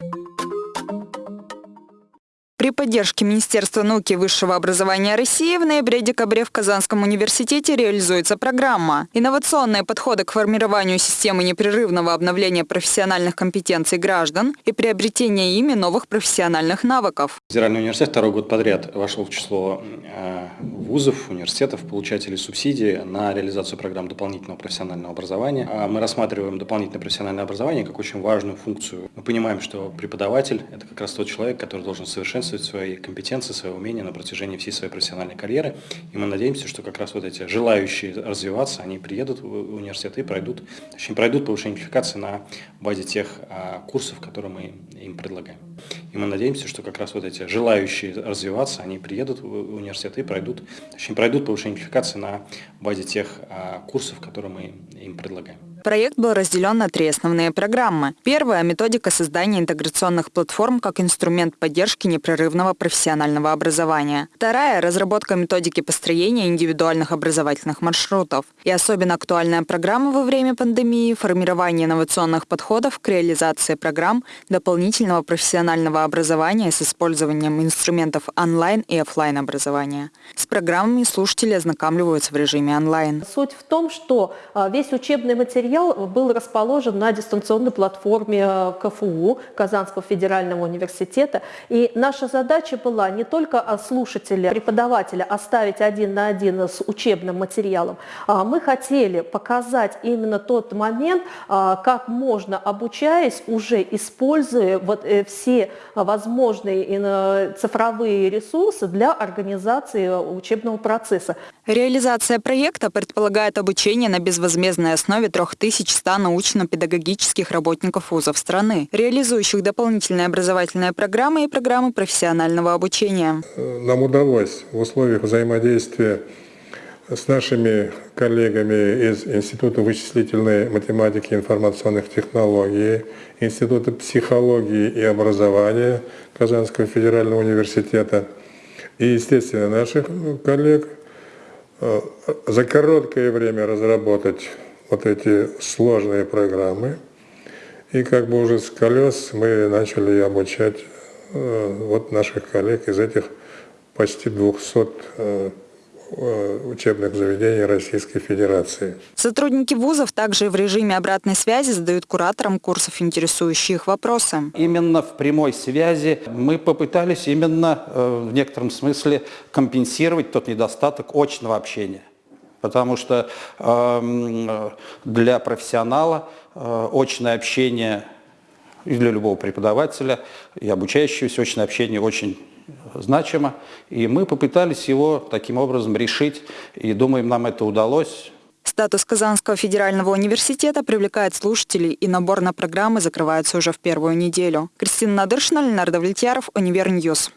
you При поддержке Министерства науки и высшего образования России в ноябре-декабре в Казанском университете реализуется программа «Инновационные подходы к формированию системы непрерывного обновления профессиональных компетенций граждан и приобретения ими новых профессиональных навыков». Федеральный университет второй год подряд вошел в число э, вузов, университетов, получателей субсидий на реализацию программ дополнительного профессионального образования. А мы рассматриваем дополнительное профессиональное образование как очень важную функцию. Мы понимаем, что преподаватель – это как раз тот человек, который должен совершенствовать совершенствовать свои компетенции, свои умения на протяжении всей своей профессиональной карьеры. И мы надеемся, что как раз вот эти желающие развиваться, они приедут в университет и пройдут, точнее, пройдут повышение квалификации на базе тех а, курсов, которые мы им предлагаем. И мы надеемся, что как раз вот эти желающие развиваться, они приедут в университет и пройдут, точнее, пройдут повышение квалификации на базе тех а, курсов, которые мы им предлагаем. Проект был разделен на три основные программы. Первая – методика создания интеграционных платформ как инструмент поддержки непрерывного профессионального образования. Вторая – разработка методики построения индивидуальных образовательных маршрутов. И особенно актуальная программа во время пандемии – формирование инновационных подходов к реализации программ дополнительного профессионального образования с использованием инструментов онлайн и офлайн образования. С программами слушатели ознакомливаются в режиме онлайн. Суть в том, что а, весь учебный материал материал был расположен на дистанционной платформе э, КФУ, Казанского федерального университета. И наша задача была не только слушателя, преподавателя оставить один на один с учебным материалом, а мы хотели показать именно тот момент, а, как можно, обучаясь, уже используя вот э, все возможные э, цифровые ресурсы для организации учебного процесса. Реализация проекта предполагает обучение на безвозмездной основе трех 1100 научно-педагогических работников вузов страны, реализующих дополнительные образовательные программы и программы профессионального обучения. Нам удалось в условиях взаимодействия с нашими коллегами из Института вычислительной математики и информационных технологий, Института психологии и образования Казанского федерального университета и, естественно, наших коллег э, за короткое время разработать вот эти сложные программы. И как бы уже с колес мы начали обучать э, вот наших коллег из этих почти 200 э, э, учебных заведений Российской Федерации. Сотрудники вузов также в режиме обратной связи задают кураторам курсов интересующие их вопросы. Именно в прямой связи мы попытались именно в некотором смысле компенсировать тот недостаток очного общения. Потому что э, для профессионала э, очное общение и для любого преподавателя и обучающегося очное общение очень значимо. И мы попытались его таким образом решить, и думаем, нам это удалось. Статус Казанского федерального университета привлекает слушателей, и набор на программы закрывается уже в первую неделю. Кристина Надыршина, Ленар Давлетьяров, Univer News.